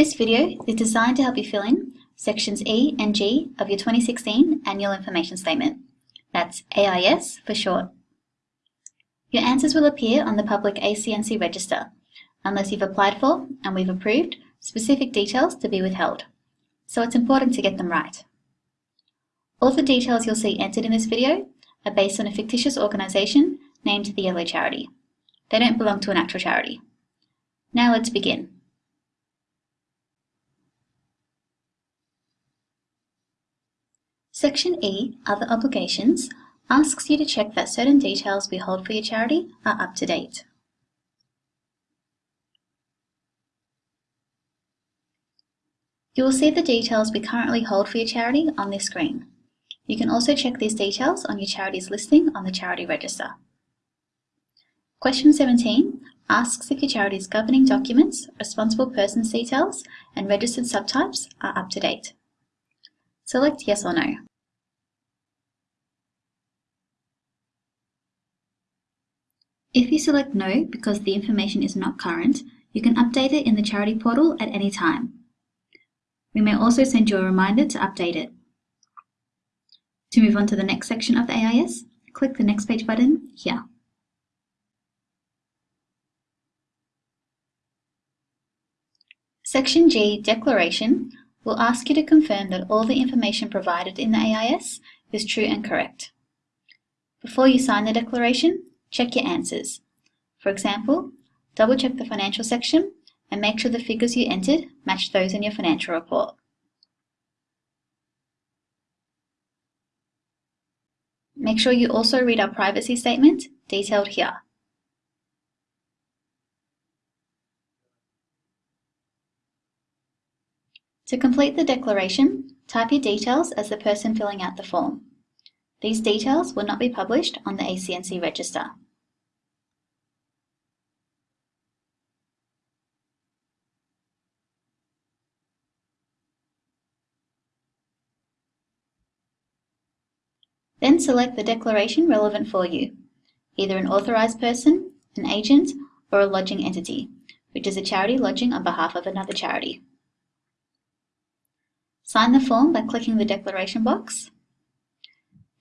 This video is designed to help you fill in sections E and G of your 2016 Annual Information Statement. That's AIS for short. Your answers will appear on the public ACNC register unless you've applied for and we've approved specific details to be withheld. So it's important to get them right. All the details you'll see entered in this video are based on a fictitious organisation named the Yellow Charity. They don't belong to an actual charity. Now let's begin. Section E, Other Obligations, asks you to check that certain details we hold for your charity are up to date. You will see the details we currently hold for your charity on this screen. You can also check these details on your charity's listing on the Charity Register. Question 17 asks if your charity's governing documents, responsible persons details, and registered subtypes are up to date. Select yes or no. If you select no because the information is not current, you can update it in the charity portal at any time. We may also send you a reminder to update it. To move on to the next section of the AIS, click the Next Page button here. Section G, Declaration, will ask you to confirm that all the information provided in the AIS is true and correct. Before you sign the declaration, check your answers. For example, double check the financial section and make sure the figures you entered match those in your financial report. Make sure you also read our privacy statement detailed here. To complete the declaration, type your details as the person filling out the form. These details will not be published on the ACNC register. Then select the declaration relevant for you, either an authorised person, an agent, or a lodging entity, which is a charity lodging on behalf of another charity. Sign the form by clicking the declaration box,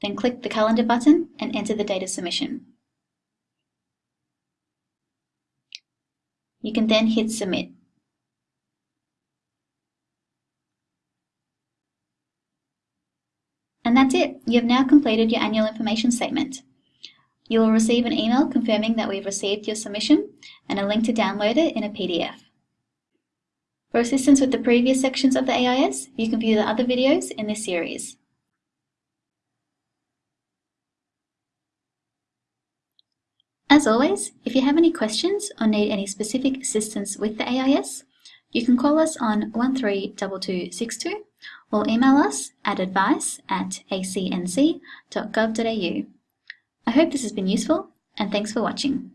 then click the calendar button and enter the date of submission. You can then hit submit. And that's it. You have now completed your annual information statement. You will receive an email confirming that we've received your submission and a link to download it in a PDF. For assistance with the previous sections of the AIS, you can view the other videos in this series. As always, if you have any questions or need any specific assistance with the AIS, you can call us on 132262 or email us at advice at acnc.gov.au. I hope this has been useful and thanks for watching.